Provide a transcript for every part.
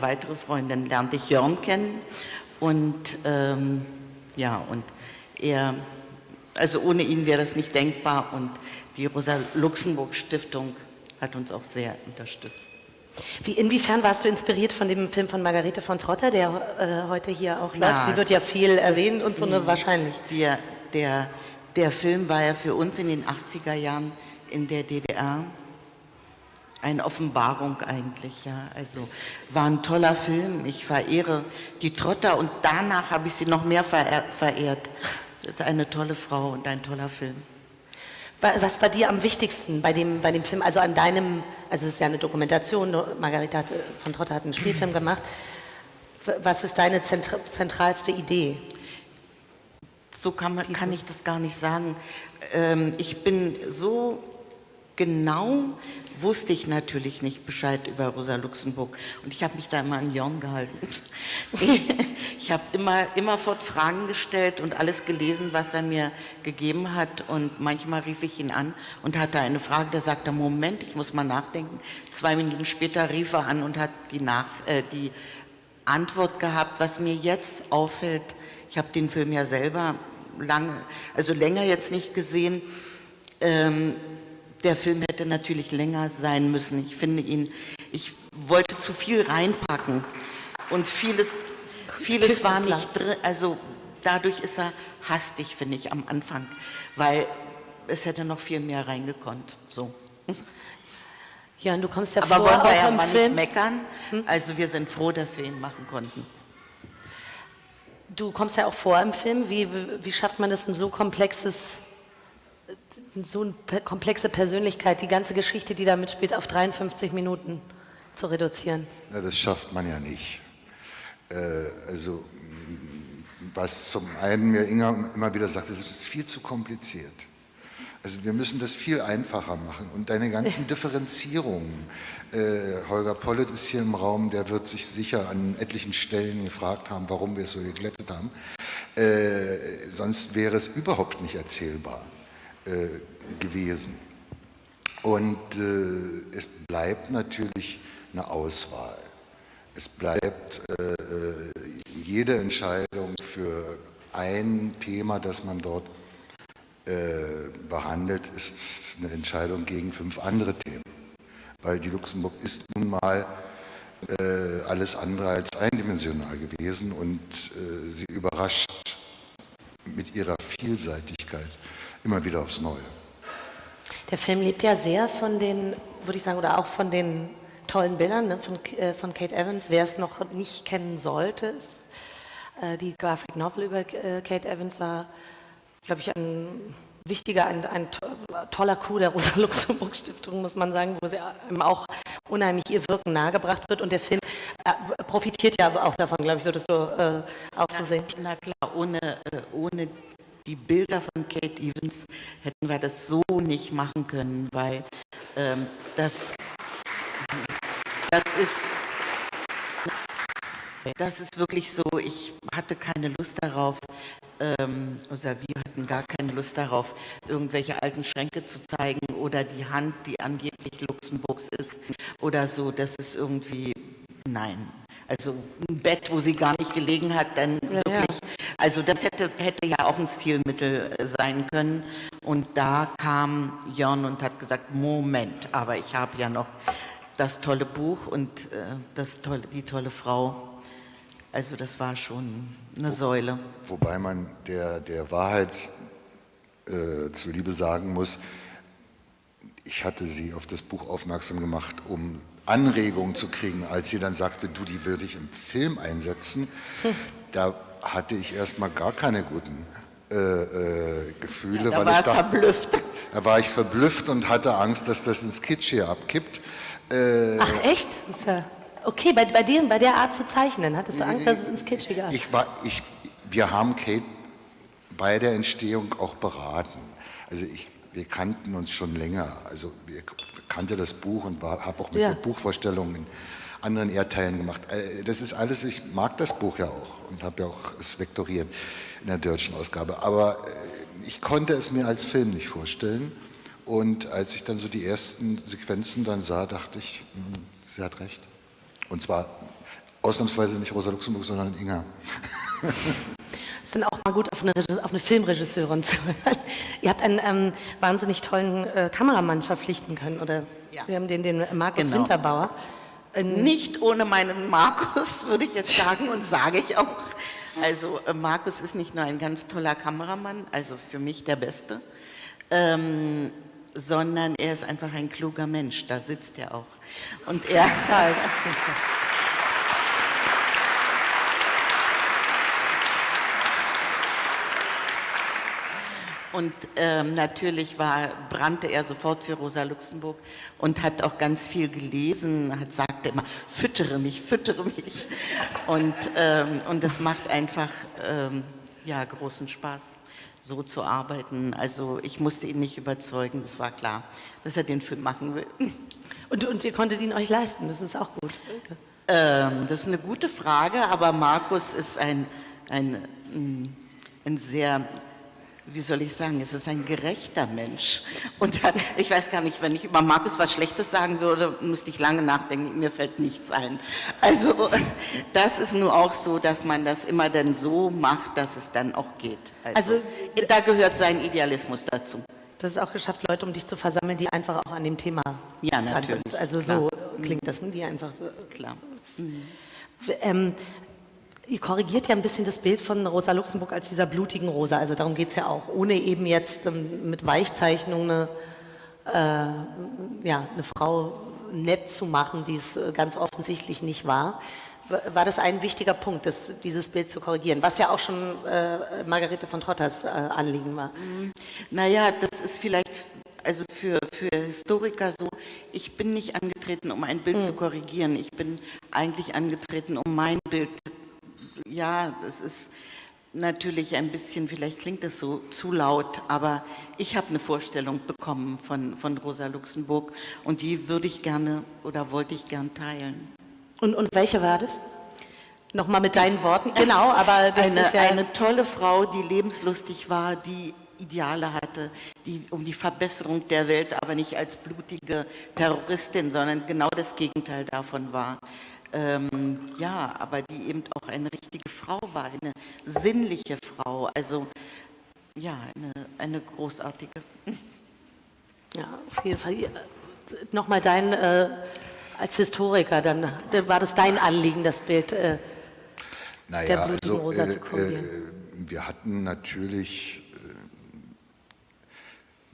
weitere Freundin lernte ich Jörn kennen und ähm, ja, und er, also ohne ihn wäre das nicht denkbar und die Rosa-Luxemburg-Stiftung hat uns auch sehr unterstützt. Wie, inwiefern warst du inspiriert von dem Film von Margarete von Trotter, der äh, heute hier auch läuft? Na, Sie wird ja viel erwähnt und so, ne, wahrscheinlich. Der, der, der Film war ja für uns in den 80er Jahren in der DDR eine Offenbarung eigentlich, ja. Also war ein toller Film. Ich verehre die Trotter und danach habe ich sie noch mehr verehrt. Das ist eine tolle Frau und ein toller Film. Was war dir am wichtigsten bei dem, bei dem Film, also an deinem, also es ist ja eine Dokumentation, Margarita hat, von Trotter hat einen Spielfilm gemacht. Was ist deine zentralste Idee? So kann, man, kann ich das gar nicht sagen. Ähm, ich bin so genau wusste ich natürlich nicht Bescheid über Rosa Luxemburg und ich habe mich da immer an Jorn gehalten. Ich habe immer, immerfort Fragen gestellt und alles gelesen, was er mir gegeben hat und manchmal rief ich ihn an und hatte eine Frage, der sagte, Moment, ich muss mal nachdenken. Zwei Minuten später rief er an und hat die, Nach äh, die Antwort gehabt, was mir jetzt auffällt, ich habe den Film ja selber lange, also länger jetzt nicht gesehen, ähm, der Film hätte natürlich länger sein müssen. Ich finde ihn, ich wollte zu viel reinpacken und vieles, vieles war nicht drin, also dadurch ist er hastig, finde ich, am Anfang, weil es hätte noch viel mehr reingekonnt, so. Ja, und du kommst ja Aber vor, wollen wir ja mal Film. nicht meckern, also wir sind froh, dass wir ihn machen konnten. Du kommst ja auch vor im Film. Wie, wie schafft man das, ein so komplexes so eine komplexe Persönlichkeit, die ganze Geschichte, die da mitspielt, auf 53 Minuten zu reduzieren? Ja, das schafft man ja nicht. Äh, also, was zum einen mir Inga immer wieder sagt, es ist viel zu kompliziert. Also wir müssen das viel einfacher machen und deine ganzen Differenzierungen. Äh, Holger Pollitt ist hier im Raum, der wird sich sicher an etlichen Stellen gefragt haben, warum wir es so geglättet haben. Äh, sonst wäre es überhaupt nicht erzählbar. Äh, gewesen. Und äh, es bleibt natürlich eine Auswahl. Es bleibt äh, äh, jede Entscheidung für ein Thema, das man dort äh, behandelt, ist eine Entscheidung gegen fünf andere Themen. Weil die Luxemburg ist nun mal äh, alles andere als eindimensional gewesen und sie überrascht mit ihrer Vielseitigkeit immer wieder aufs Neue. Der Film lebt ja sehr von den, würde ich sagen, oder auch von den tollen Bildern ne, von, äh, von Kate Evans. Wer es noch nicht kennen sollte, ist, äh, die Graphic Novel über äh, Kate Evans war, glaube ich, ein wichtiger, ein, ein toller Coup der Rosa-Luxemburg-Stiftung, muss man sagen, wo sie auch unheimlich ihr Wirken nahegebracht wird. Und der Film äh, profitiert ja auch davon, glaube ich, würdest du äh, auch so sehen. Na klar, ohne, äh, ohne die Bilder von Kate Evans hätten wir das so nicht machen können, weil ähm, das, das ist das ist wirklich so, ich hatte keine Lust darauf, ähm, oder wir hatten gar keine Lust darauf, irgendwelche alten Schränke zu zeigen oder die Hand, die angeblich Luxemburgs ist oder so, das ist irgendwie, nein. Also ein Bett, wo sie gar nicht gelegen hat, dann ja, wirklich ja. Also das hätte, hätte ja auch ein Stilmittel äh, sein können. Und da kam Jörn und hat gesagt, Moment, aber ich habe ja noch das tolle Buch und äh, das tolle, die tolle Frau. Also das war schon eine Säule. Wobei man der, der Wahrheit äh, zuliebe sagen muss, ich hatte sie auf das Buch aufmerksam gemacht, um Anregungen zu kriegen, als sie dann sagte, du, die würde ich im Film einsetzen. Hm. Da hatte ich erstmal gar keine guten äh, äh, Gefühle. Ja, da weil war ich dachte, verblüfft. Da war ich verblüfft und hatte Angst, dass das ins Kitsch hier abkippt. Äh, Ach echt? Okay, bei, bei, dir, bei der Art zu zeichnen, hattest du Angst, dass es ins Kitschige abkippt? Ich war, ich, wir haben Kate bei der Entstehung auch beraten. Also ich, wir kannten uns schon länger. Also wir kannte das Buch und habe auch mit ja. der Buchvorstellungen anderen Erdteilen gemacht. Äh, das ist alles, ich mag das Buch ja auch und habe ja auch es vektoriert in der deutschen Ausgabe. Aber äh, ich konnte es mir als Film nicht vorstellen. Und als ich dann so die ersten Sequenzen dann sah, dachte ich, mh, sie hat recht. Und zwar Ausnahmsweise nicht Rosa Luxemburg, sondern Inga. Es sind auch mal gut auf eine, auf eine Filmregisseurin zu hören. Ihr habt einen ähm, wahnsinnig tollen äh, Kameramann verpflichten können, oder? Ja. Wir haben den, den Markus Genau. Winterbauer. Nicht ohne meinen Markus, würde ich jetzt sagen und sage ich auch. Also äh, Markus ist nicht nur ein ganz toller Kameramann, also für mich der Beste, ähm, sondern er ist einfach ein kluger Mensch, da sitzt er auch. Und er, Und ähm, natürlich war, brannte er sofort für Rosa Luxemburg und hat auch ganz viel gelesen, hat sagte immer, füttere mich, füttere mich. Und, ähm, und das macht einfach ähm, ja, großen Spaß, so zu arbeiten. Also ich musste ihn nicht überzeugen, das war klar, dass er den Film machen will. Und, und ihr konntet ihn euch leisten, das ist auch gut. Ähm, das ist eine gute Frage, aber Markus ist ein, ein, mm, ein sehr, wie soll ich sagen, es ist ein gerechter Mensch. Und ich weiß gar nicht, wenn ich über Markus was Schlechtes sagen würde, müsste ich lange nachdenken, mir fällt nichts ein. Also das ist nur auch so, dass man das immer dann so macht, dass es dann auch geht. Also, Also- da gehört sein Idealismus dazu. Du hast es auch geschafft, Leute um dich zu versammeln, die einfach auch an dem Thema Ja, natürlich, sind. Also klar. so klingt das, ne? die einfach so. Klar. Ähm, ihr korrigiert ja ein bisschen das Bild von Rosa Luxemburg als dieser blutigen Rosa. Also darum geht es ja auch, ohne eben jetzt ähm, mit Weichzeichnung eine, äh, ja, eine Frau nett zu machen, die es äh, ganz offensichtlich nicht war. War das ein wichtiger Punkt, das, dieses Bild zu korrigieren, was ja auch schon äh, Margarete von Trotters äh, Anliegen war. Naja, das ist vielleicht also für, für Historiker so, ich bin nicht angetreten, um ein Bild zu korrigieren. Ich bin eigentlich angetreten, um mein Bild, ja, das ist natürlich ein bisschen, vielleicht klingt es so zu laut, aber ich habe eine Vorstellung bekommen von, von Rosa Luxemburg und die würde ich gerne oder wollte ich gern teilen. Und, und welche war das? Nochmal mit deinen Worten. Genau, aber das eine, ist ja... eine tolle Frau, die lebenslustig war, die Ideale hatte, die um die Verbesserung der Welt, aber nicht als blutige Terroristin, sondern genau das Gegenteil davon war. Ähm, ja, aber die eben auch eine richtige Frau war, eine sinnliche Frau, also ja, eine, eine großartige. Ja, auf jeden Fall. Nochmal dein, äh, als Historiker, dann war das dein Anliegen, das Bild. Äh, Naja, der blutigen also, Rosa äh, zu korrigieren. äh, wir hatten natürlich,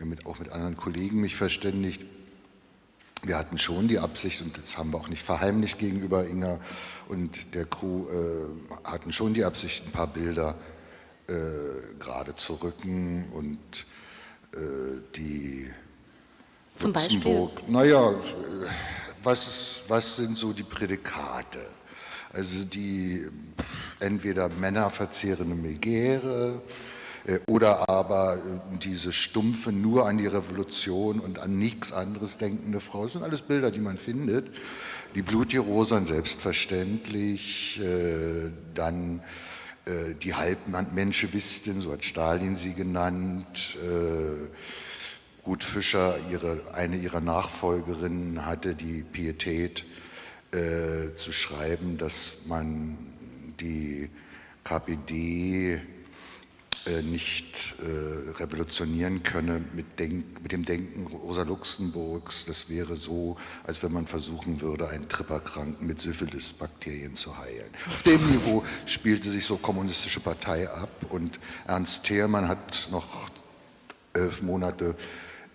äh, mit, auch mit anderen Kollegen mich verständigt, wir hatten schon die Absicht, und das haben wir auch nicht verheimlicht gegenüber Inga und der Crew, äh, hatten schon die Absicht, ein paar Bilder äh, gerade zu rücken und äh, die Zum Beispiel? Luxemburg, naja, äh, was, ist, was sind so die Prädikate? Also die entweder männerverzehrende Megäre äh, oder aber äh, diese stumpfe, nur an die Revolution und an nichts anderes denkende Frau. Das sind alles Bilder, die man findet. Die blutige selbstverständlich, äh, dann äh, die Halbmenschewistin, so hat Stalin sie genannt, äh, Ruth Fischer, ihre, eine ihrer Nachfolgerinnen, hatte die Pietät äh, zu schreiben, dass man die KPD äh, nicht äh, revolutionieren könne mit, Denk, mit dem Denken Rosa Luxemburgs. Das wäre so, als wenn man versuchen würde, einen Tripperkranken mit Syphilis-Bakterien zu heilen. Auf dem Niveau spielte sich so kommunistische Partei ab und Ernst Thälmann hat noch elf Monate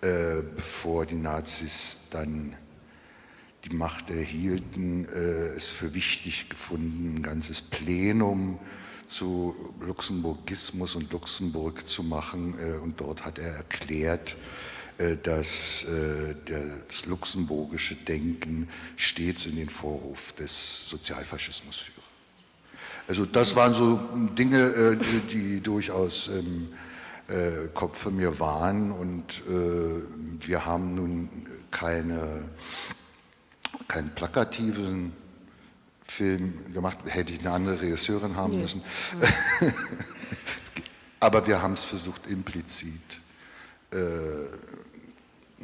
äh, bevor die Nazis dann die Macht erhielten, äh, es für wichtig gefunden, ein ganzes Plenum zu Luxemburgismus und Luxemburg zu machen. Äh, und dort hat er erklärt, äh, dass äh, das luxemburgische Denken stets in den Vorhof des Sozialfaschismus führe. Also das waren so Dinge, die, durchaus im äh, Kopf von mir waren und wir haben nun keine, keinen plakativen Film gemacht, hätte ich eine andere Regisseurin haben müssen. Aber wir haben es versucht implizit äh,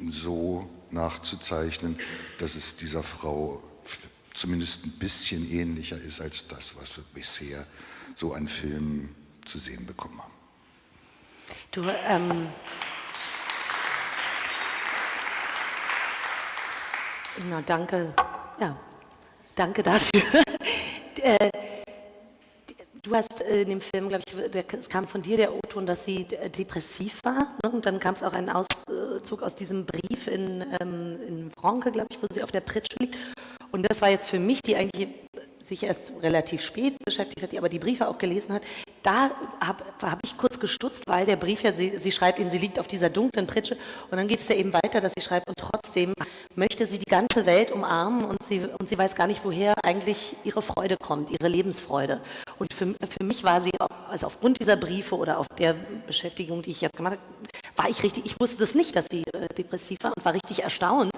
so nachzuzeichnen, dass es dieser Frau zumindest ein bisschen ähnlicher ist als das, was wir bisher so an Filmen zu sehen bekommen haben. Du, ähm, na danke, ja, danke dafür. äh, Du hast in dem Film, glaube ich, es kam von dir der O-Ton, dass sie depressiv war. Ne? Und dann kam es auch ein Auszug aus diesem Brief in, ähm, in Bronke, glaube ich, wo sie auf der Pritsche liegt. Und das war jetzt für mich, die eigentlich sich erst relativ spät beschäftigt hat, die aber die Briefe auch gelesen hat, da habe hab ich kurz gestutzt, weil der Brief ja, sie, sie schreibt eben, sie liegt auf dieser dunklen Pritsche und dann geht es ja eben weiter, dass sie schreibt und trotzdem möchte sie die ganze Welt umarmen und sie, und sie weiß gar nicht, woher eigentlich ihre Freude kommt, ihre Lebensfreude. Und für, für mich war sie, also aufgrund dieser Briefe oder auf der Beschäftigung, die ich jetzt gemacht habe, war ich richtig, ich wusste das nicht, dass sie äh, depressiv war und war richtig erstaunt.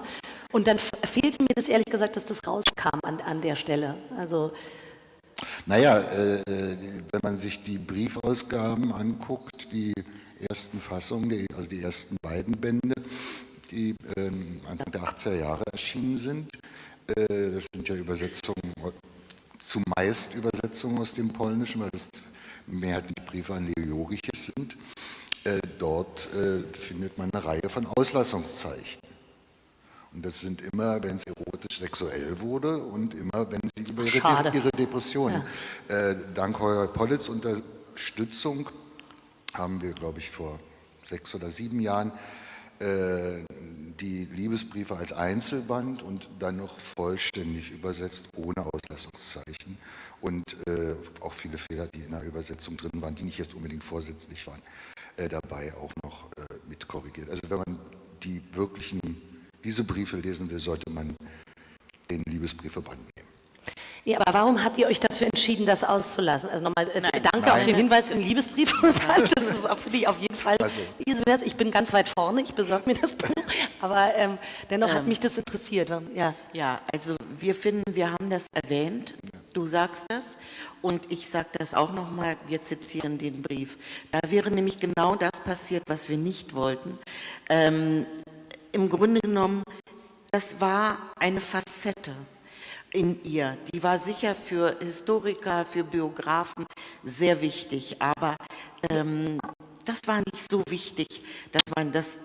Und dann fehlte mir das ehrlich gesagt, dass das rauskam an, an der Stelle. Also naja, äh, wenn man sich die Briefausgaben anguckt, die ersten Fassungen, die, also die ersten beiden Bände, die äh, Anfang der 80er Jahre erschienen sind, äh, das sind ja Übersetzungen, zumeist Übersetzungen aus dem Polnischen, weil das mehrheitlich Briefe an Leo Jogiches sind. Äh, dort äh, findet man eine Reihe von Auslassungszeichen. Und das sind immer, wenn es erotisch sexuell wurde und immer, wenn sie über ihre, ihre Depressionen. Ja. Äh, dank Heuer Pollitz Unterstützung haben wir, glaube ich, vor sechs oder sieben Jahren äh, die Liebesbriefe als Einzelband und dann noch vollständig übersetzt, ohne Auslassungszeichen und äh, auch viele Fehler, die in der Übersetzung drin waren, die nicht jetzt unbedingt vorsätzlich waren, äh, dabei auch noch äh, mit korrigiert. Also wenn man die wirklichen diese Briefe lesen will, sollte man den Liebesbriefeband nehmen. Ja, aber warum habt ihr euch dafür entschieden, das auszulassen? Also nochmal äh, danke Nein. auf den Hinweis den Liebesbriefeband. Das ist auch für dich auf jeden Fall. Also. Ich bin ganz weit vorne, ich besorge mir das Buch, aber ähm, dennoch ähm, hat mich das interessiert. Ja. ja, also wir finden, wir haben das erwähnt, du sagst das und ich sage das auch nochmal, wir zitieren den Brief. Da wäre nämlich genau das passiert, was wir nicht wollten. Ähm, im Grunde genommen, das war eine Facette in ihr. Die war sicher für Historiker, für Biografen sehr wichtig, aber ähm, das war nicht so wichtig, dass man das...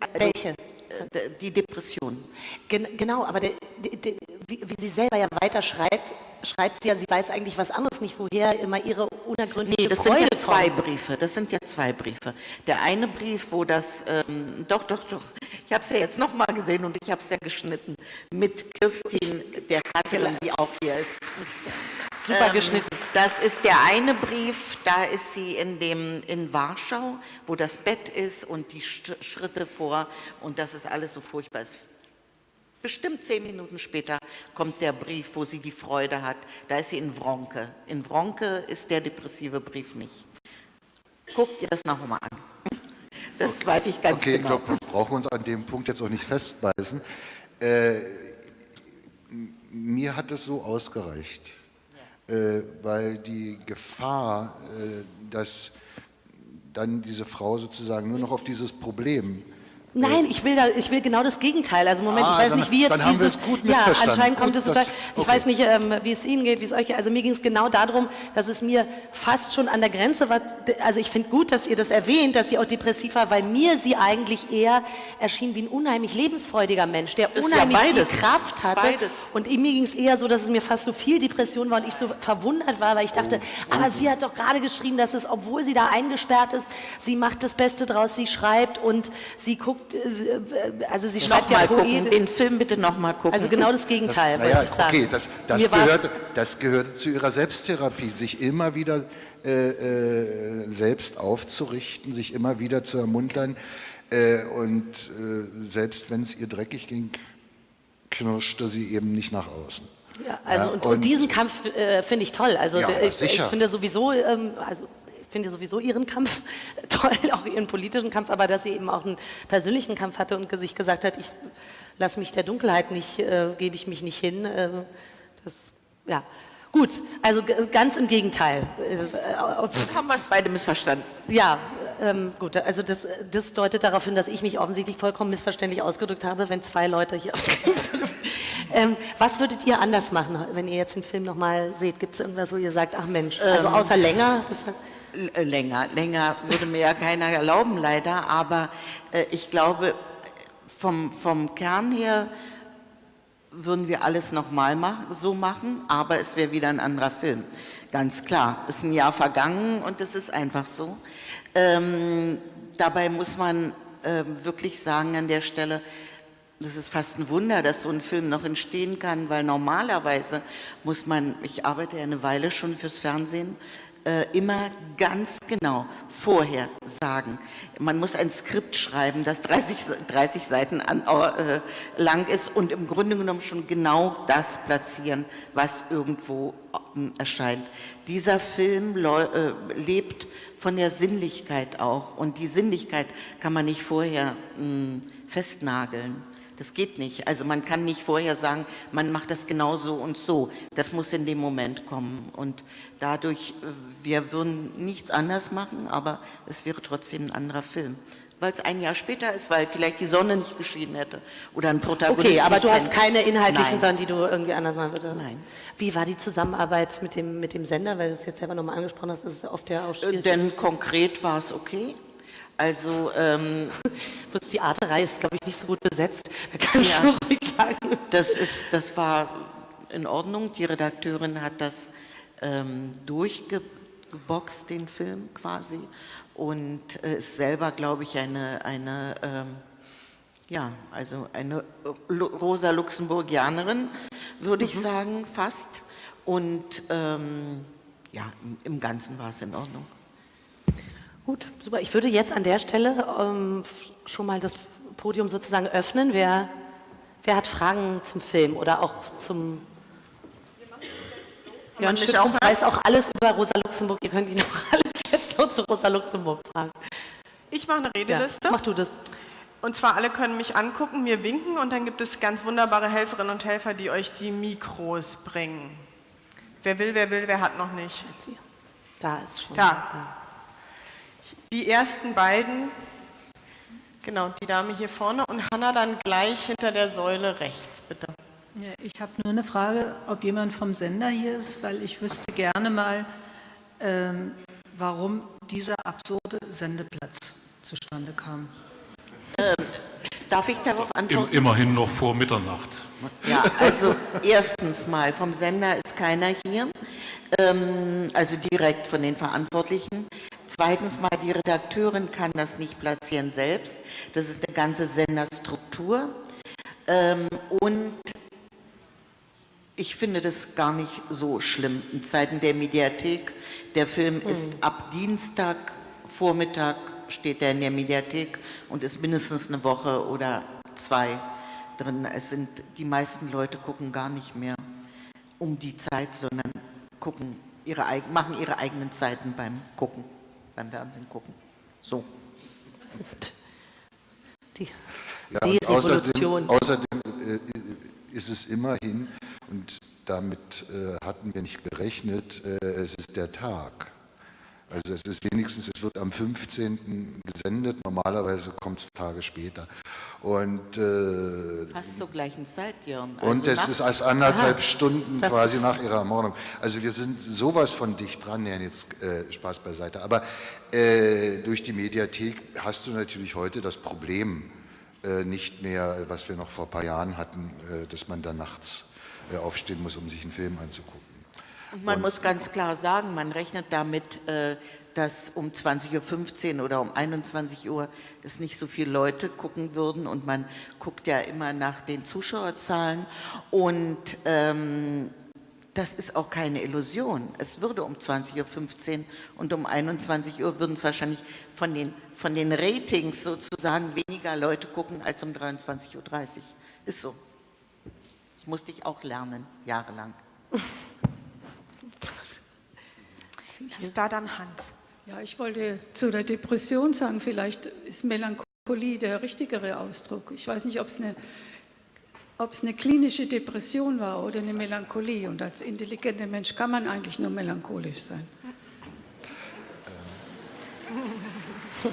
Also, Welche? Äh, die Depression. Gen genau, aber der, der, wie, wie, sie selber ja weiter schreibt, schreibt sie ja, sie weiß eigentlich was anderes nicht, woher immer ihre unergründliche nee, das Freude sind ja zwei kommt. Briefe. Das sind ja zwei Briefe. Der eine Brief, wo das, ähm, doch, doch, doch, ich habe es ja jetzt nochmal gesehen und ich habe es ja geschnitten mit Christine, der Katrin, die auch hier ist. Super ähm, geschnitten. Das ist der eine Brief, da ist sie in, dem, in Warschau, wo das Bett ist und die Schritte vor und das ist alles so furchtbar. Es Bestimmt zehn Minuten später kommt der Brief, wo sie die Freude hat. Da ist sie in Wronke. In Wronke ist der depressive Brief nicht. Guckt ihr das nochmal an. Das okay. weiß ich ganz okay, genau. Okay, ich glaube, wir brauchen uns an dem Punkt jetzt auch nicht festbeißen. Äh, mir hat es so ausgereicht, weil die Gefahr, äh, dass dann diese Frau sozusagen nur noch auf dieses Problem Nein, ich will, da, ich will genau das Gegenteil. Also Moment, ah, ich weiß dann, nicht, wie jetzt dieses. ja, anscheinend kommt gut, es. Ich okay. weiß nicht, ähm, wie es Ihnen geht, wie es euch geht. Also mir ging es genau darum, dass es mir fast schon an der Grenze war. Also ich finde gut, dass ihr das erwähnt, dass sie auch depressiv war, weil mir sie eigentlich eher erschien wie ein unheimlich lebensfreudiger Mensch, der das unheimlich ja viel Kraft hatte. Beides. Und mir ging es eher so, dass es mir fast so viel Depression war und ich so verwundert war, weil ich dachte, oh, aber sie hat doch gerade geschrieben, dass es, obwohl sie da eingesperrt ist, sie macht das Beste draus, sie schreibt und sie guckt also sie schreibt ja Poet. Den Film bitte nochmal gucken. Also genau das Gegenteil, das, wollte ich sagen. Okay, das, das, gehörte, das gehörte zu ihrer Selbsttherapie, sich immer wieder äh, äh, selbst aufzurichten, sich immer wieder zu ermuntern. Äh, und äh, selbst wenn es ihr dreckig ging, knirschte sie eben nicht nach außen. Ja, also ja, und, und, diesen Kampf äh, finde ich toll. Also ja, ich, ich, finde sowieso, ähm, also finde sowieso ihren Kampf toll, auch ihren politischen Kampf, aber dass sie eben auch einen persönlichen Kampf hatte und sich gesagt hat, ich lasse mich der Dunkelheit nicht, äh, gebe ich mich nicht hin. Äh, das, ja. Gut, also ganz im Gegenteil. Äh, haben wir es beide missverstanden. Ja, ähm, gut, also das, das, deutet darauf hin, dass ich mich offensichtlich vollkommen missverständlich ausgedrückt habe, wenn zwei Leute hier Ähm, was würdet ihr anders machen, wenn ihr jetzt den Film nochmal seht? Gibt es irgendwas, wo ihr sagt, ach Mensch, also außer länger? Äh, Länger, länger würde mir ja keiner erlauben, leider, aber äh, ich glaube, vom, vom Kern her würden wir alles nochmal mach, so machen, aber es wäre wieder ein anderer Film. Ganz klar, ist ein Jahr vergangen und es ist einfach so. Ähm, dabei muss man äh, wirklich sagen an der Stelle, das ist fast ein Wunder, dass so ein Film noch entstehen kann, weil normalerweise muss man, ich arbeite ja eine Weile schon fürs Fernsehen, immer ganz genau vorher sagen. Man muss ein Skript schreiben, das 30, Se- 30 Seiten an, äh, lang ist und im Grunde genommen schon genau das platzieren, was irgendwo ähm, erscheint. Dieser Film äh, lebt von der Sinnlichkeit auch und die Sinnlichkeit kann man nicht vorher mh, festnageln. Das geht nicht. Also man kann nicht vorher sagen, man macht das genau so und so. Das muss in dem Moment kommen. Und dadurch, äh, wir würden nichts anders machen, aber es wäre trotzdem ein anderer Film. Weil es ein Jahr später ist, weil vielleicht die Sonne nicht geschienen hätte oder ein Protagonist okay, aber du hast keine inhaltlichen Nein. Sachen, die du irgendwie anders machen würdest? Nein. Wie war die Zusammenarbeit mit dem, mit dem Sender? Weil du es jetzt selber nochmal angesprochen hast, ist es oft ja auch Äh, schwierig. Denn konkret war es okay. Also ähm, Bloß die ist, glaube ich, nicht so gut besetzt. Da kannst Ja. du ruhig sagen. Das, ist, das war in Ordnung. Die Redakteurin hat das ähm, durchgeboxt, den Film quasi. Und äh, ist selber, glaube ich, eine, eine ähm, ja, also eine Rosa Luxemburgianerin, würde ich sagen, fast. Und ähm, ja, im Ganzen war es in Ordnung. Gut, super. Ich würde jetzt an der Stelle ähm, schon mal das Podium sozusagen öffnen. Wer, wer hat Fragen zum Film oder auch zum Jörn auch weiß auch alles über Rosa Luxemburg. Ihr könnt ihn noch alles jetzt nur zu Rosa Luxemburg fragen. Ich mache eine Redeliste. mach du das. Und zwar alle können mich angucken, mir winken und dann gibt es ganz wunderbare Helferinnen und Helfer, die euch die Mikros bringen. Wer will, wer will, wer hat noch nicht. Da ist schon. Da. Die ersten beiden, genau, die Dame hier vorne und Hanna dann gleich hinter der Säule rechts, bitte. Ja, ich habe nur eine Frage, ob jemand vom Sender hier ist, weil ich wüsste gerne mal, ähm, warum dieser absurde Sendeplatz zustande kam. Darf ich darauf antworten? immerhin noch vor Mitternacht. Ja, also erstens mal, vom Sender ist keiner hier, ähm, also direkt von den Verantwortlichen. Zweitens mal, die Redakteurin kann das nicht platzieren selbst. Das ist eine ganze Senderstruktur. Ähm, und ich finde das gar nicht so schlimm in Zeiten der Mediathek. Der Film ist ab Dienstag Vormittag steht er in der Mediathek und ist mindestens eine Woche oder zwei drin. Es sind die meisten Leute gucken gar nicht mehr um die Zeit, sondern gucken ihre machen ihre eigenen Zeiten beim Gucken, beim Fernsehen gucken. So. Die Ja, und Seerevolution. Außerdem, außerdem äh, ist es immerhin, und damit äh, hatten wir nicht gerechnet, äh, es ist der Tag. Also es ist wenigstens, es wird am 15. gesendet, normalerweise kommt es Tage später. Und, äh, Fast zur gleichen Zeit, Jörn. Also und es ist als anderthalb Stunden das quasi nach ihrer Ermordung. Also wir sind sowas von dicht dran, ja jetzt äh, Spaß beiseite. Aber äh, durch die Mediathek hast du natürlich heute das Problem äh, nicht mehr, was wir noch vor ein paar Jahren hatten, äh, dass man da nachts äh, aufstehen muss, um sich einen Film anzugucken. Und man muss ganz klar sagen, man rechnet damit, äh, dass um 20.15 Uhr oder um 21 Uhr es nicht so viele Leute gucken würden und man guckt ja immer nach den Zuschauerzahlen und ähm, das ist auch keine Illusion. Es würde um 20.15 Uhr und um 21 Uhr würden es wahrscheinlich von den, von den Ratings sozusagen weniger Leute gucken als um 23.30 Uhr. Ist so. Das musste ich auch lernen, jahrelang. Ist da dann Hans. Ja, ich wollte zu der Depression sagen, vielleicht ist Melancholie der richtigere Ausdruck. Ich weiß nicht, ob es eine, ob es eine klinische Depression war oder eine Melancholie. Und als intelligenter Mensch kann man eigentlich nur melancholisch sein.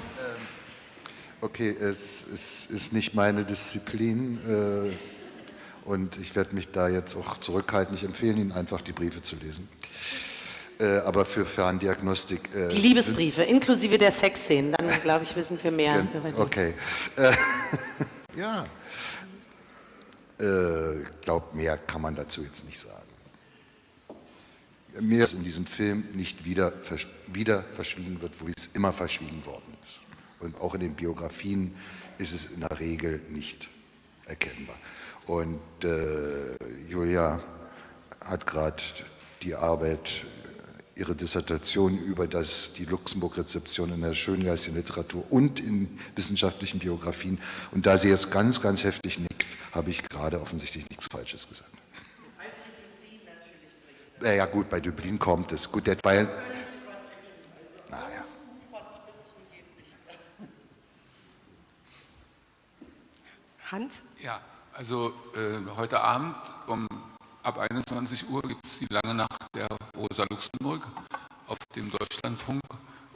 Okay, es, es ist nicht meine Disziplin äh, Und ich werde mich da jetzt auch zurückhalten. Ich empfehle Ihnen einfach, die Briefe zu lesen. Äh, aber für Ferndiagnostik. Äh, Die Liebesbriefe, inklusive der Sexszenen, dann glaube ich, wissen wir mehr Gen- über die. Okay. Äh, ja. Äh, glaub, mehr kann man dazu jetzt nicht sagen. Mir ist in diesem Film nicht wieder, versch- wieder verschwiegen wird, wo es immer verschwiegen worden ist. Und auch in den Biografien ist es in der Regel nicht erkennbar. Und äh, Julia hat gerade die Arbeit, ihre Dissertation über das, die Luxemburg-Rezeption in der schöngeistigen Literatur und in wissenschaftlichen Biografien. Und da sie jetzt ganz, ganz heftig nickt, habe ich gerade offensichtlich nichts Falsches gesagt. Naja gut, bei Dublin kommt es. Gut, war ja, naja. Hans? Ja, also äh, heute Abend um ab 21 Uhr gibt es die lange Nacht der Rosa Luxemburg auf dem Deutschlandfunk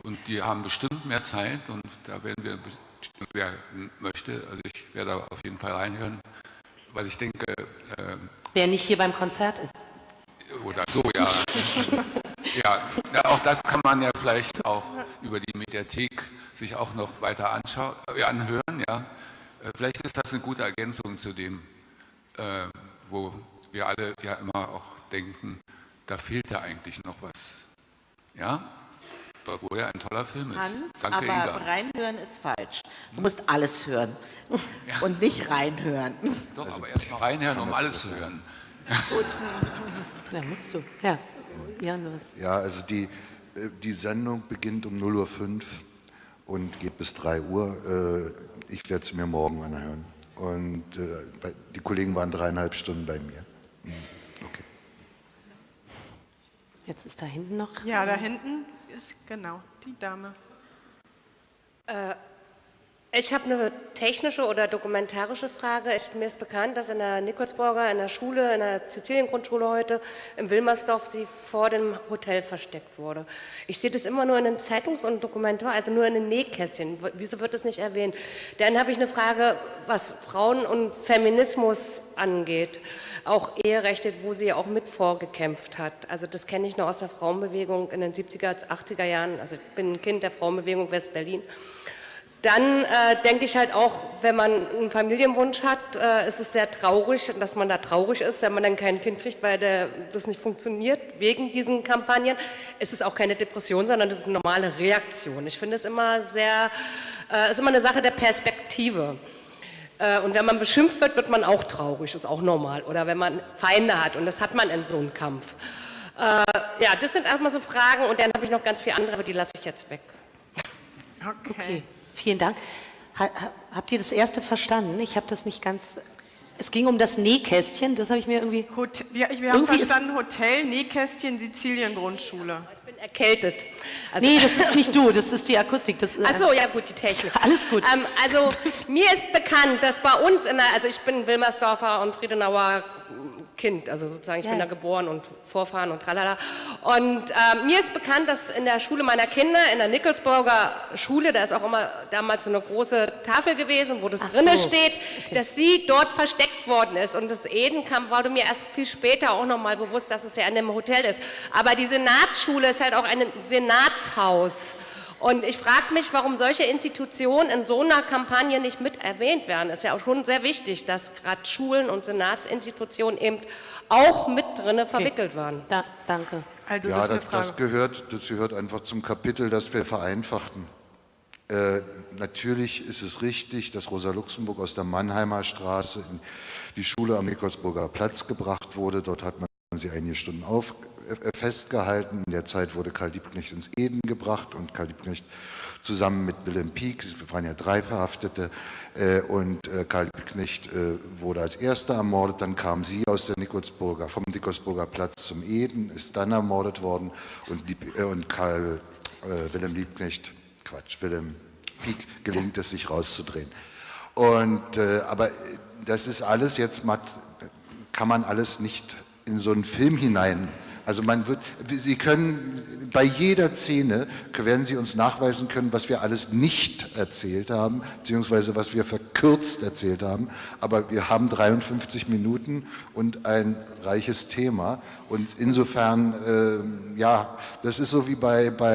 und die haben bestimmt mehr Zeit und da werden wir, bestimmt, wer möchte, also ich werde da auf jeden Fall reinhören, weil ich denke, äh, Wer nicht hier beim Konzert ist. oder so, ja. ja. Ja, auch das kann man ja vielleicht auch über die Mediathek sich auch noch weiter anschauen, äh, anhören, ja. Äh, Vielleicht ist das eine gute Ergänzung zu dem, äh, wo wir alle ja immer auch denken, da fehlt ja eigentlich noch was. Ja? Obwohl ja ein toller Film ist. Hans, Danke, aber Inga. reinhören ist falsch. Du musst alles hören und nicht reinhören. Doch, aber erst mal reinhören, um alles zu hören. Ja, musst du. Ja. Jan? Ja, also die, äh, die Sendung beginnt um 0.05 Uhr und geht bis 3 Uhr. Äh, Ich werde sie mir morgen anhören. Und äh, die Kollegen waren dreieinhalb Stunden bei mir. Okay. Jetzt ist da hinten noch. Ja, da hinten ist genau die Dame. Ich habe eine technische oder dokumentarische Frage. Ich, mir ist bekannt, dass in der Nikolsburger, in der Schule, in der Siziliengrundschule heute, im Wilmersdorf, sie vor dem Hotel versteckt wurde. Ich sehe das immer nur in den Zeitungs- und Dokumentar, also nur in den Nähkästchen. Wieso wird das nicht erwähnt? Dann habe ich eine Frage, was Frauen und Feminismus angeht. Auch Eherechte, wo sie ja auch mit vorgekämpft hat. Also das kenne ich noch aus der Frauenbewegung in den 70er, 80er Jahren. Also ich bin ein Kind der Frauenbewegung West-Berlin. Dann äh, denke ich halt auch, wenn man einen Familienwunsch hat, äh, ist es sehr traurig, dass man da traurig ist, wenn man dann kein Kind kriegt, weil der, das nicht funktioniert wegen diesen Kampagnen. Es ist auch keine Depression, sondern das ist eine normale Reaktion. Ich finde es immer sehr, äh, ist immer eine Sache der Perspektive. Äh, und wenn man beschimpft wird, wird man auch traurig, ist auch normal. Oder wenn man Feinde hat und das hat man in so einem Kampf. Äh, ja, das sind erstmal so Fragen und dann habe ich noch ganz viele andere, aber die lasse ich jetzt weg. Okay. Okay, vielen Dank. Ha, ha, habt ihr das erste verstanden? Ich habe das nicht ganz. Es ging um das Nähkästchen, das habe ich mir irgendwie. Hotel, wir, wir haben verstanden, Hotel, Nähkästchen, Sizilien, Grundschule. Ich bin erkältet. Also, Nee, das ist nicht du, das ist die Akustik. Das, Ach so, ja gut, die Technik. Alles gut. Ähm, also mir ist bekannt, dass bei uns in der, also ich bin Wilmersdorfer und Friedenauer Kind, also sozusagen ich Ja, bin da geboren und Vorfahren und tralala. Und ähm, mir ist bekannt, dass in der Schule meiner Kinder, in der Nickelsburger Schule, da ist auch immer damals so eine große Tafel gewesen, wo das Ach drinne so, steht, dass sie dort versteckt worden ist. Und das Edenkamp wurde mir erst viel später auch nochmal bewusst, dass es ja in dem Hotel ist. Aber die Senatsschule ist halt auch ein Senatshaus. Und ich frage mich, warum solche Institutionen in so einer Kampagne nicht mit erwähnt werden. Es ist ja auch schon sehr wichtig, dass gerade Schulen und Senatsinstitutionen eben auch mit drinne verwickelt waren. Da, danke. Also Ja, das das, gehört, das gehört einfach zum Kapitel, das wir vereinfachten. Äh, natürlich ist es richtig, dass Rosa Luxemburg aus der Mannheimer Straße in die Schule am Nikolsburger Platz gebracht wurde. Dort hat man sie einige Stunden auf, festgehalten. In der Zeit wurde Karl Liebknecht ins Eden gebracht und Karl Liebknecht zusammen mit Wilhelm Pieck, es waren ja drei Verhaftete, äh, und äh, Karl Liebknecht äh, wurde als erster ermordet. Dann kam sie aus der Nikolsburger, vom Nikolsburger Platz zum Eden, ist dann ermordet worden und, Lieb, äh, und Karl äh, Wilhelm Liebknecht, Quatsch, Wilhelm Pieck gelingt es, sich rauszudrehen. Und, äh, aber äh, das ist alles jetzt, kann man alles nicht in so einen Film hinein Also man wird, Sie können bei jeder Szene, werden Sie uns nachweisen können, was wir alles nicht erzählt haben, beziehungsweise was wir verkürzt erzählt haben. Aber wir haben 53 Minuten und ein reiches Thema. Und insofern, äh, ja, das ist so wie bei, bei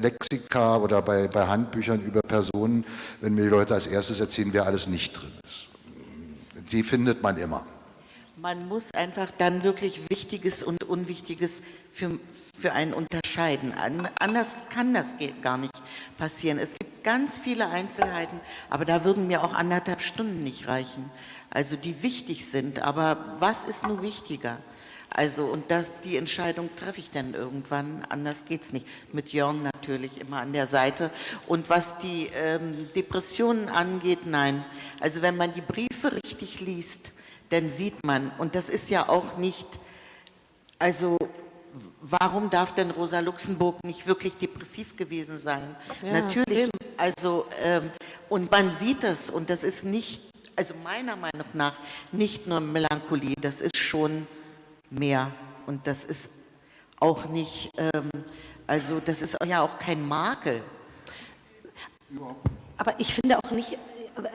Lexika oder bei, bei Handbüchern über Personen, wenn mir die Leute als erstes erzählen, wer alles nicht drin ist. Die findet man immer. Man muss einfach dann wirklich Wichtiges und Unwichtiges für, für einen unterscheiden. An, anders kann das gar nicht passieren. Es gibt ganz viele Einzelheiten, aber da würden mir auch anderthalb Stunden nicht reichen. Also die wichtig sind, aber was ist nun wichtiger? Also und das, die Entscheidung treffe ich dann irgendwann, anders geht es nicht. Mit Jörn natürlich immer an der Seite. Und was die ähm, Depressionen angeht, nein. Also wenn man die Briefe richtig liest, dann sieht man, und das ist ja auch nicht, also warum darf denn Rosa Luxemburg nicht wirklich depressiv gewesen sein? Ja, Natürlich, eben. also ähm, und man sieht das und das ist nicht, also meiner Meinung nach nicht nur Melancholie, das ist schon mehr und das ist auch nicht, ähm, also das ist ja auch kein Makel. Aber ich finde auch nicht,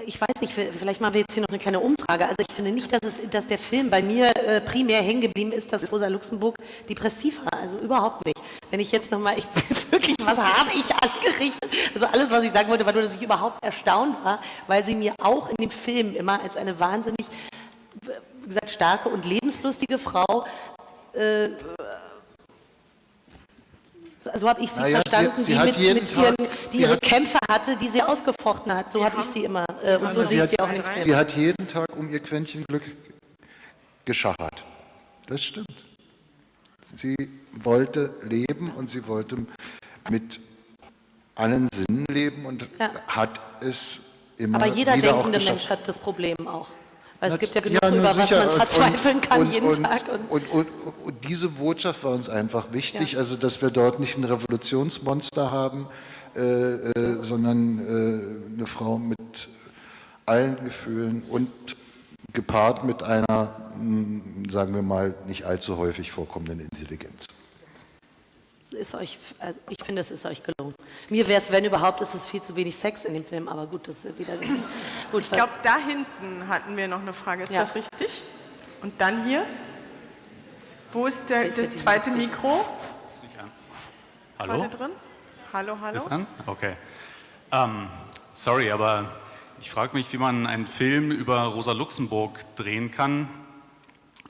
ich weiß nicht, vielleicht machen wir jetzt hier noch eine kleine Umfrage. Also ich finde nicht, dass, es, dass der Film bei mir äh, primär hängen geblieben ist, dass Rosa Luxemburg depressiv war. Also überhaupt nicht. Wenn ich jetzt nochmal, ich wirklich, was habe ich angerichtet? Also alles, was ich sagen wollte, war nur, dass ich überhaupt erstaunt war, weil sie mir auch in dem Film immer als eine wahnsinnig, wie gesagt, starke und lebenslustige Frau äh, so habe ich sie naja, verstanden, sie, sie die, mit, mit ihren, die ihre hat, Kämpfe hatte, die sie ausgefochten hat. So habe ich sie immer. Äh, und so sehe ich sie auch nicht. Sie hat jeden Tag um ihr Quäntchen Glück geschachert. Das stimmt. Sie wollte leben und sie wollte mit allen Sinnen leben und ja. hat es immer Aber jeder denkende Mensch hat das Problem auch. Weil es gibt ja genug, ja, über sicher. was man verzweifeln kann und, jeden und, Tag. Und, und, diese Botschaft war uns einfach wichtig, ja. also dass wir dort nicht ein Revolutionsmonster haben, äh, äh, sondern äh, eine Frau mit allen Gefühlen und gepaart mit einer, hm, sagen wir mal, nicht allzu häufig vorkommenden Intelligenz ist euch, also ich finde, es ist euch gelungen. Mir wäre es, wenn überhaupt, ist es viel zu wenig Sex in dem Film, aber gut, das ist wieder gut. Ich glaube, da hinten hatten wir noch eine Frage. Ist ja. das richtig? Und dann hier? Wo ist der, das zweite Mikro? Ist nicht an. Hallo? Drin? Hallo, hallo. Ist an? Okay. Um, sorry, aber ich frage mich, wie man einen Film über Rosa Luxemburg drehen kann,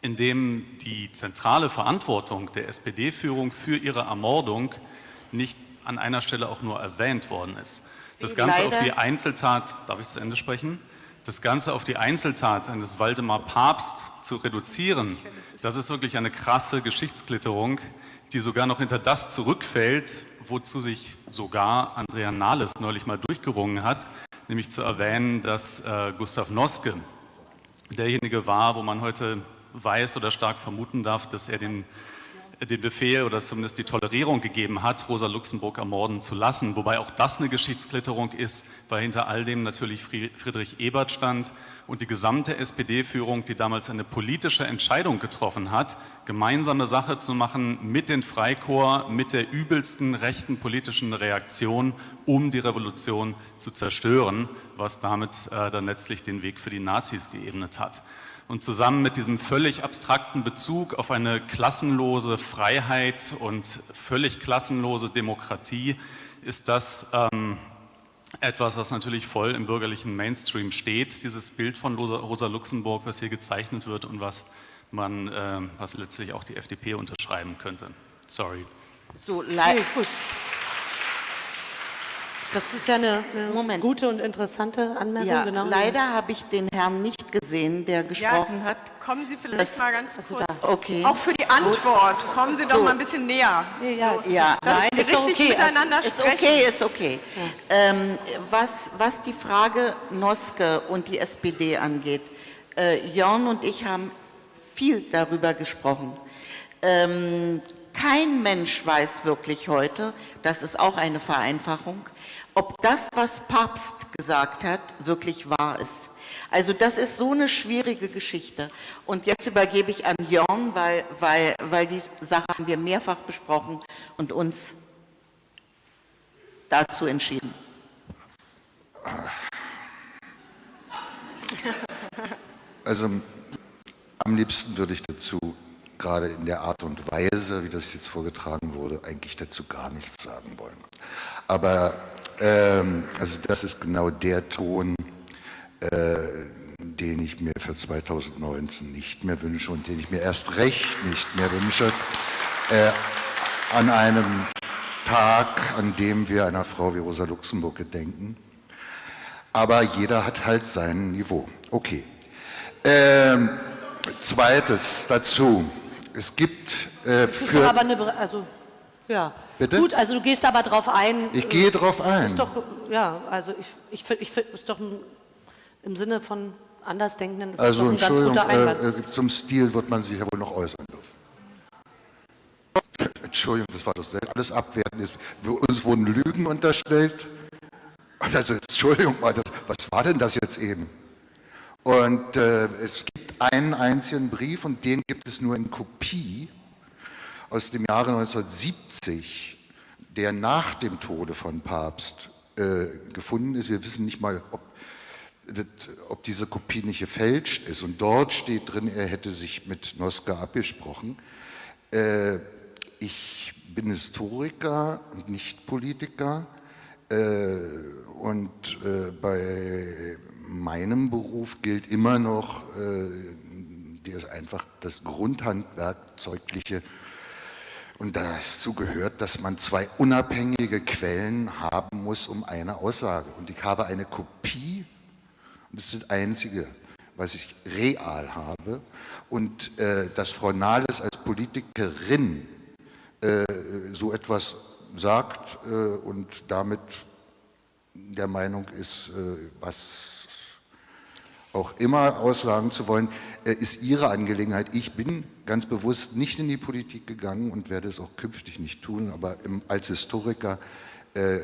in dem die zentrale Verantwortung der SPD-Führung für ihre Ermordung nicht an einer Stelle auch nur erwähnt worden ist. Das Ganze auf die Einzeltat, darf ich zu Ende sprechen? Das Ganze auf die Einzeltat eines Waldemar Papst zu reduzieren, das ist wirklich eine krasse Geschichtsklitterung, die sogar noch hinter das zurückfällt, wozu sich sogar Andrea Nahles neulich mal durchgerungen hat, nämlich zu erwähnen, dass äh, Gustav Noske derjenige war, wo man heute weiß oder stark vermuten darf, dass er den, den Befehl oder zumindest die Tolerierung gegeben hat, Rosa Luxemburg ermorden zu lassen. Wobei auch das eine Geschichtsklitterung ist, weil hinter all dem natürlich Friedrich Ebert stand und die gesamte SPD-Führung, die damals eine politische Entscheidung getroffen hat, gemeinsame Sache zu machen mit den Freikorps, mit der übelsten rechten politischen Reaktion, um die Revolution zu zerstören, was damit äh, dann letztlich den Weg für die Nazis geebnet hat. Und zusammen mit diesem völlig abstrakten Bezug auf eine klassenlose Freiheit und völlig klassenlose Demokratie ist das ähm, etwas, was natürlich voll im bürgerlichen Mainstream steht, dieses Bild von Rosa, Luxemburg, was hier gezeichnet wird und was man, äh, was letztlich auch die FDP unterschreiben könnte. Sorry. So, okay, gut. Das ist ja eine, eine gute und interessante Anmerkung. Ja, genau. Leider habe ich den Herrn nicht gesehen, der gesprochen ja, hat. Kommen Sie vielleicht das, mal ganz kurz. Okay. Auch für die Antwort. Kommen Sie doch so. mal ein bisschen näher. Ja, so, ja. dass Nein, Sie richtig okay. miteinander ist sprechen. Okay, ist okay. Ja. Ähm, was, was die Frage Noske und die SPD angeht, äh, Jörn und ich haben viel darüber gesprochen. Ähm, kein Mensch weiß wirklich heute, das ist auch eine Vereinfachung, ob das, was Papst gesagt hat, wirklich wahr ist. Also das ist so eine schwierige Geschichte. Und jetzt übergebe ich an Jörn, weil, weil, weil die Sache haben wir mehrfach besprochen und uns dazu entschieden. Also am liebsten würde ich dazu, gerade in der Art und Weise, wie das jetzt vorgetragen wurde, eigentlich dazu gar nichts sagen wollen. Aber ähm, also das ist genau der Ton, äh, den ich mir für 2019 nicht mehr wünsche und den ich mir erst recht nicht mehr wünsche, äh, an einem Tag, an dem wir einer Frau wie Rosa Luxemburg gedenken. Aber jeder hat halt sein Niveau. Okay. Ähm, zweites dazu. Es gibt äh, für... doch aber eine, also, ja. Bitte? Gut, also du gehst aber drauf ein. Ich gehe drauf ein. Ist doch, ja, also ich, ich finde, ich ist doch ein, im Sinne von Andersdenkenden ist Also doch ein ganz Entschuldigung, guter Einwand. äh, äh, zum Stil wird man sich ja wohl noch äußern dürfen. Entschuldigung, das war das alles abwertend. Ist. Uns wurden Lügen unterstellt. Also Entschuldigung mal, das, was war denn das jetzt eben? Und äh, es gibt einen einzigen Brief und den gibt es nur in Kopie aus dem Jahre 1970, der nach dem Tode von Papst äh, gefunden ist. Wir wissen nicht mal, ob, das, ob diese Kopie nicht gefälscht ist. Und dort steht drin, er hätte sich mit Noska abgesprochen. Äh, ich bin Historiker und nicht Politiker. Äh, und äh, bei meinem Beruf gilt immer noch äh, ist einfach das Grundhandwerkzeugliche und dazu gehört, dass man zwei unabhängige Quellen haben muss um eine Aussage. Und ich habe eine Kopie, und das ist das Einzige, was ich real habe. Und äh, dass Frau Nahles als Politikerin äh, so etwas sagt äh, und damit der Meinung ist, äh, was auch immer aussagen zu wollen, äh, ist ihre Angelegenheit. Ich bin ganz bewusst nicht in die Politik gegangen und werde es auch künftig nicht tun, aber im, als Historiker äh,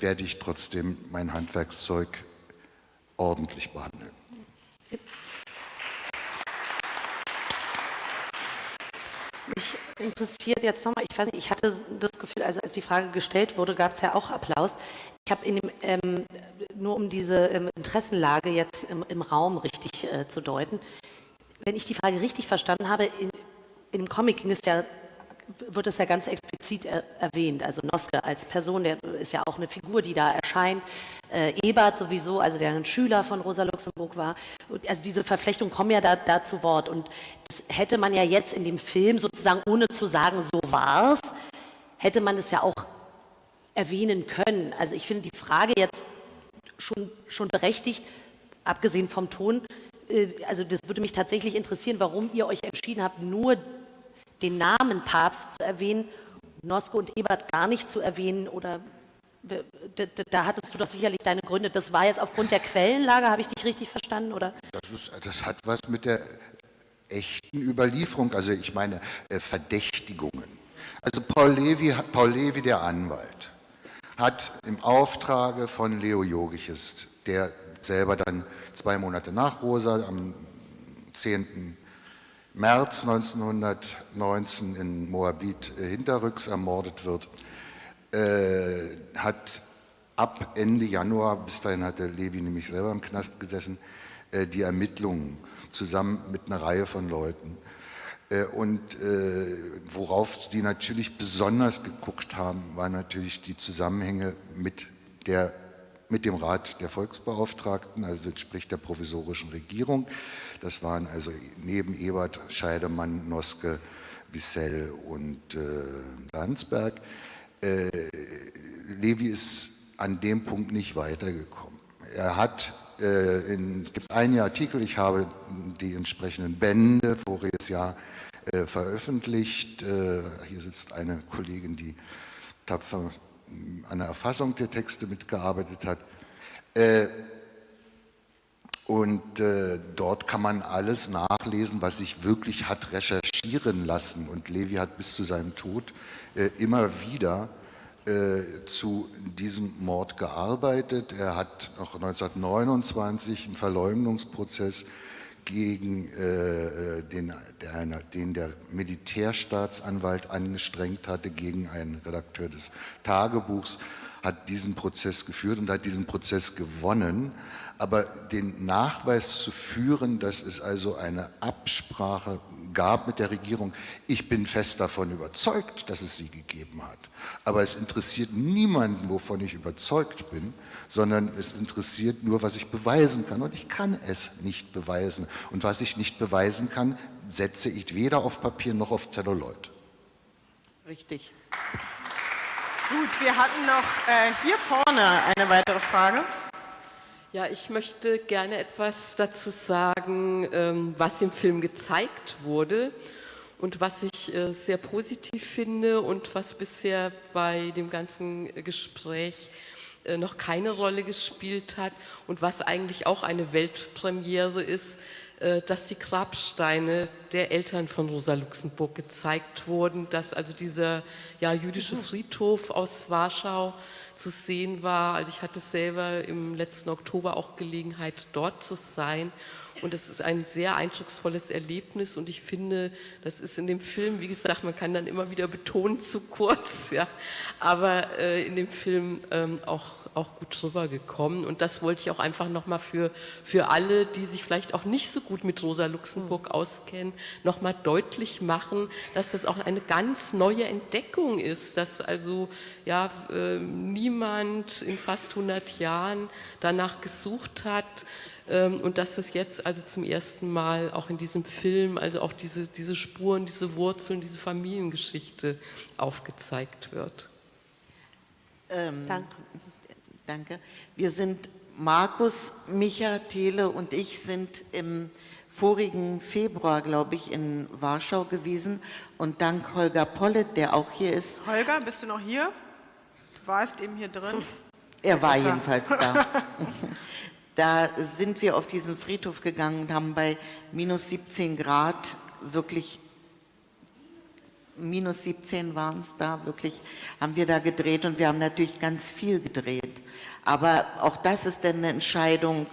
werde ich trotzdem mein Handwerkszeug ordentlich behandeln. Mich interessiert jetzt nochmal, ich weiß nicht, ich hatte das Gefühl, also als die Frage gestellt wurde, gab es ja auch Applaus. Ich habe in dem, ähm, nur um diese ähm, Interessenlage jetzt im, im Raum richtig äh, zu deuten, wenn ich die Frage richtig verstanden habe, in, in dem Comic ging es ja, wird es ja ganz explizit er, erwähnt, also Noske als Person, der ist ja auch eine Figur, die da erscheint, äh, Ebert sowieso, also der ein Schüler von Rosa Luxemburg war, also diese Verflechtungen kommen ja da, da zu Wort. Und das hätte man ja jetzt in dem Film sozusagen, ohne zu sagen, so war's, hätte man es ja auch erwähnen können. Also ich finde die Frage jetzt schon, schon berechtigt, abgesehen vom Ton, äh, also das würde mich tatsächlich interessieren, warum ihr euch entschieden habt, nur den Namen Papst zu erwähnen, Noske und Ebert gar nicht zu erwähnen oder da, da- hattest du doch sicherlich deine Gründe. Das war jetzt aufgrund der Quellenlage, habe ich dich richtig verstanden? Oder? Das, ist, das hat was mit der echten Überlieferung, also ich meine äh, Verdächtigungen. Also Paul Levi, Paul Levi, der Anwalt, hat im Auftrage von Leo Jogiches, der selber dann zwei Monate nach Rosa am 10. März 1919 in Moabit äh, hinterrücks ermordet wird, äh, hat ab Ende Januar, bis dahin hatte Levi nämlich selber im Knast gesessen, äh, die Ermittlungen zusammen mit einer Reihe von Leuten. Äh, Und äh, worauf sie natürlich besonders geguckt haben, waren natürlich die Zusammenhänge mit, der, mit dem Rat der Volksbeauftragten, also sprich der provisorischen Regierung. Das waren also neben Ebert, Scheidemann, Noske, Wissell und äh, Landsberg. Äh, Levi ist an dem Punkt nicht weitergekommen. Er hat, äh, in, es gibt einige Artikel, ich habe die entsprechenden Bände voriges Jahr äh, veröffentlicht. Äh, hier sitzt eine Kollegin, die tapfer an der Erfassung der Texte mitgearbeitet hat. Äh, und äh, dort kann man alles nachlesen, was sich wirklich hat recherchieren lassen und Levi hat bis zu seinem Tod äh, immer wieder äh, zu diesem Mord gearbeitet. Er hat noch 1929 einen Verleumdungsprozess gegen äh, den, der, den der Militärstaatsanwalt angestrengt hatte, gegen einen Redakteur des Tagebuchs, hat diesen Prozess geführt und hat diesen Prozess gewonnen. Aber den Nachweis zu führen, dass es also eine Absprache gab mit der Regierung, ich bin fest davon überzeugt, dass es sie gegeben hat. Aber es interessiert niemanden, wovon ich überzeugt bin, sondern es interessiert nur, was ich beweisen kann. Und ich kann es nicht beweisen. Und was ich nicht beweisen kann, setze ich weder auf Papier noch auf Zelluloid. Richtig. Gut, wir hatten noch äh, hier vorne eine weitere Frage. Ja, ich möchte gerne etwas dazu sagen, ähm, was im Film gezeigt wurde und was ich äh, sehr positiv finde und was bisher bei dem ganzen Gespräch äh, noch keine Rolle gespielt hat und was eigentlich auch eine Weltpremiere ist, dass die Grabsteine der Eltern von Rosa Luxemburg gezeigt wurden, dass also dieser ja, jüdische Friedhof aus Warschau zu sehen war. Also ich hatte selber im letzten Oktober auch Gelegenheit, dort zu sein. Und es ist ein sehr eindrucksvolles Erlebnis und ich finde, das ist in dem Film, wie gesagt, man kann dann immer wieder betonen, zu kurz, ja, aber äh, in dem Film ähm, auch auch gut rübergekommen. Und das wollte ich auch einfach nochmal für, für alle, die sich vielleicht auch nicht so gut mit Rosa Luxemburg auskennen, nochmal deutlich machen, dass das auch eine ganz neue Entdeckung ist, dass also ja, äh, niemand in fast 100 Jahren danach gesucht hat, ähm, und dass es jetzt also zum ersten Mal auch in diesem Film, also auch diese, diese Spuren, diese Wurzeln, diese Familiengeschichte aufgezeigt wird. Ähm, Danke. Danke. Wir sind, Markus, Micha, Thele und ich sind im vorigen Februar, glaube ich, in Warschau gewesen und dank Holger Pollet, der auch hier ist. Holger, bist du noch hier? Du warst eben hier drin. Er war jedenfalls da. Da sind wir auf diesen Friedhof gegangen und haben bei minus 17 Grad wirklich minus 17 waren es da, wirklich, haben wir da gedreht und wir haben natürlich ganz viel gedreht. Aber auch das ist dann eine Entscheidung.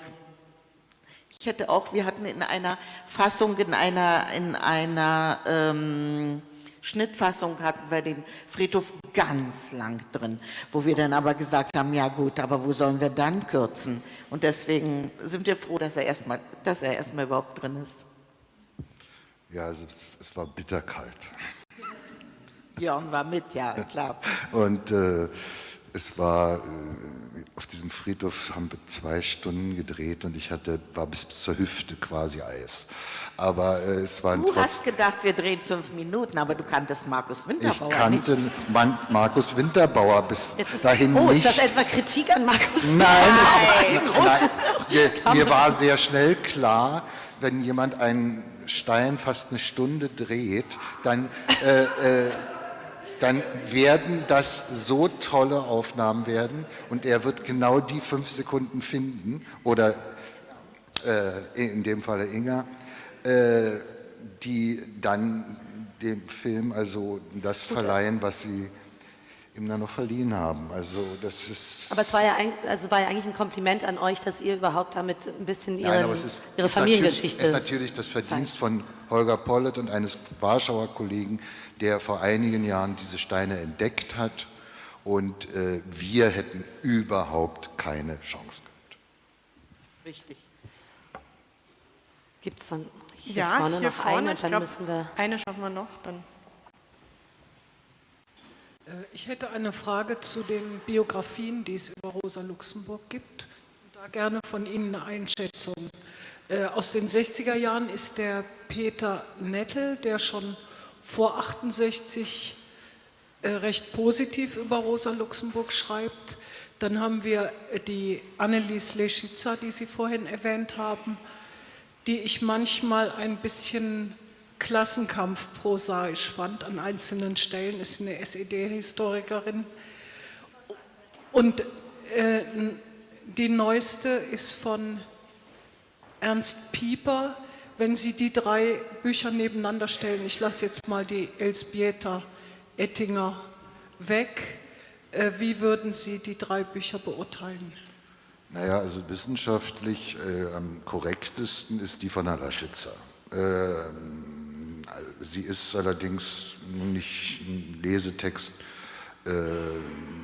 Ich hätte auch, wir hatten in einer Fassung, in einer, in einer ähm, Schnittfassung hatten wir den Friedhof ganz lang drin, wo wir dann aber gesagt haben, ja gut, aber wo sollen wir dann kürzen? Und deswegen sind wir froh, dass er erstmal, dass er erstmal überhaupt drin ist. Ja, also es war bitterkalt. Björn war mit, ja, klar. Und äh, es war, äh, auf diesem Friedhof haben wir zwei Stunden gedreht und ich hatte, war bis zur Hüfte quasi Eis. Aber äh, es waren Du hast gedacht, wir drehen fünf Minuten, aber du kanntest Markus Winterbauer Ich kannte nicht. Markus Winterbauer bis dahin oh, nicht. ist das etwa Kritik an Markus Nein, Winterbauer? nein, nein. Mir, mir war sehr schnell klar, wenn jemand einen Stein fast eine Stunde dreht, dann äh, äh, dann werden das so tolle Aufnahmen werden und er wird genau die fünf Sekunden finden oder äh, in dem Falle Inga, äh, die dann dem Film also das verleihen, was sie ihm dann noch verliehen haben. Also das ist. Aber es war ja, ein, also war ja eigentlich ein Kompliment an euch, dass ihr überhaupt damit ein bisschen ihren, Nein, ist, ihre ist Familiengeschichte. Natürlich, ist natürlich das Verdienst von Holger Pollet und eines Warschauer Kollegen, der vor einigen Jahren diese Steine entdeckt hat und äh, wir hätten überhaupt keine Chance gehabt. Richtig. Gibt es dann hier ja, vorne hier noch vorne, eine? Dann glaub, müssen wir eine schaffen wir noch, dann. Äh, ich hätte eine Frage zu den Biografien, die es über Rosa Luxemburg gibt. Da gerne von Ihnen eine Einschätzung. Äh, aus den 60er Jahren ist der Peter Nettel, der schon vor 68 äh, recht positiv über Rosa Luxemburg schreibt. Dann haben wir die Annelies Leschitzer, die Sie vorhin erwähnt haben, die ich manchmal ein bisschen Klassenkampf prosaisch fand an einzelnen Stellen, ist eine SED-Historikerin. Und äh, die neueste ist von Ernst Pieper, wenn Sie die drei Bücher nebeneinander stellen, ich lasse jetzt mal die Elsbieta Ettinger weg, äh, wie würden Sie die drei Bücher beurteilen? Naja, also wissenschaftlich äh, am korrektesten ist die von Herrn Laschitzer. Äh, sie ist allerdings nicht ein Lesetext, äh,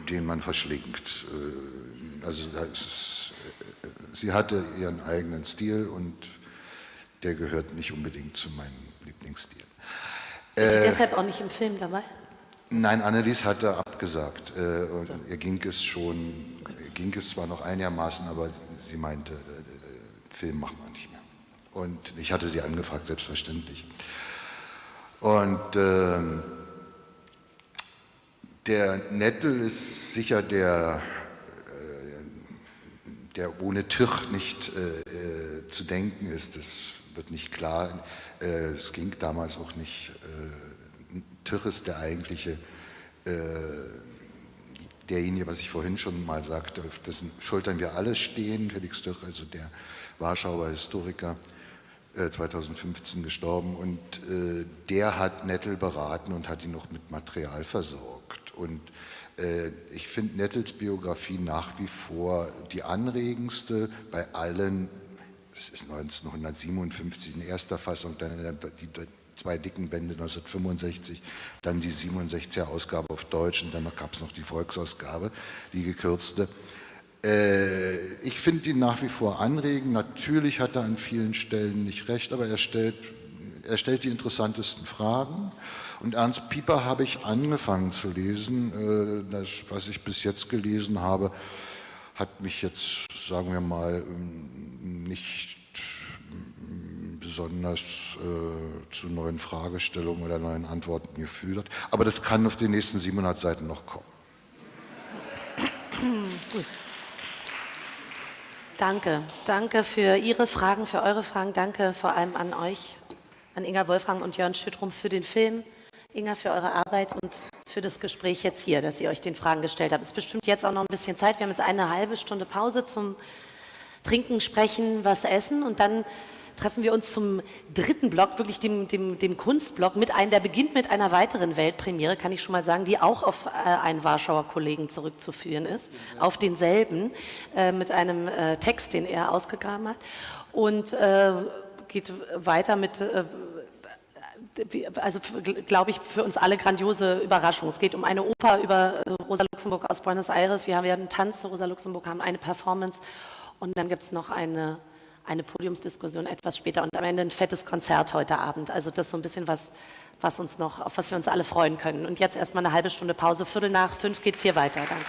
den man verschlingt. Äh, also ist, äh, sie hatte ihren eigenen Stil und der gehört nicht unbedingt zu meinem Lieblingsstil. Ist sie deshalb auch nicht im Film dabei? Nein, Annelies hatte abgesagt. Äh, und ihr ging es schon, ging es zwar noch einigermaßen, aber sie meinte, äh, Film machen wir nicht mehr. Und ich hatte sie angefragt, selbstverständlich. Und äh, der Nettel ist sicher der, äh, der ohne Tüch nicht äh, zu denken ist. Das wird nicht klar. Äh, es ging damals auch nicht Tich ist der eigentliche, äh, derjenige, was ich vorhin schon mal sagte, auf dessen Schultern wir alle stehen, Felix Tich, also der Warschauer Historiker, äh, 2015 gestorben und äh, der hat Nettel beraten und hat ihn noch mit Material versorgt und äh, ich finde Nettels Biografie nach wie vor die anregendste bei allen es ist 1957 in erster Fassung, dann die zwei dicken Bände 1965, dann die 67er Ausgabe auf Deutsch und dann gab es noch die Volksausgabe, die gekürzte. Äh, ich finde ihn nach wie vor anregend. Natürlich hat er an vielen Stellen nicht recht, aber er stellt, er stellt die interessantesten Fragen. Und Ernst Pieper habe ich angefangen zu lesen. Äh, das, was ich bis jetzt gelesen habe, hat mich jetzt, sagen wir mal, nicht besonders äh, zu neuen Fragestellungen oder neuen Antworten geführt. Aber das kann auf den nächsten 700 Seiten noch kommen. Gut. Danke. Danke für Ihre Fragen, für eure Fragen. Danke vor allem an euch, an Inga Wolfgang und Jörn Schüttrum für den Film. Inga, für eure Arbeit und für das Gespräch jetzt hier, dass ihr euch den Fragen gestellt habt. Es ist bestimmt jetzt auch noch ein bisschen Zeit. Wir haben jetzt eine halbe Stunde Pause zum Trinken, Sprechen, was essen und dann treffen wir uns zum dritten Block, wirklich dem, dem, dem Kunstblock, mit einem, der beginnt mit einer weiteren Weltpremiere, kann ich schon mal sagen, die auch auf äh, einen Warschauer Kollegen zurückzuführen ist, auf denselben, äh, mit einem äh, Text, den er ausgegraben hat. Und äh, geht weiter mit äh, also glaube ich, für uns alle grandiose Überraschung. Es geht um eine Oper über äh, Rosa Luxemburg aus Buenos Aires. Wir werden Tanz zu Rosa Luxemburg, haben eine Performance und dann gibt es noch eine eine Podiumsdiskussion etwas später und am Ende ein fettes Konzert heute Abend. Also das ist so ein bisschen was, was uns noch, auf was wir uns alle freuen können. Und jetzt erstmal eine halbe Stunde Pause. Viertel nach fünf geht es hier weiter. Danke.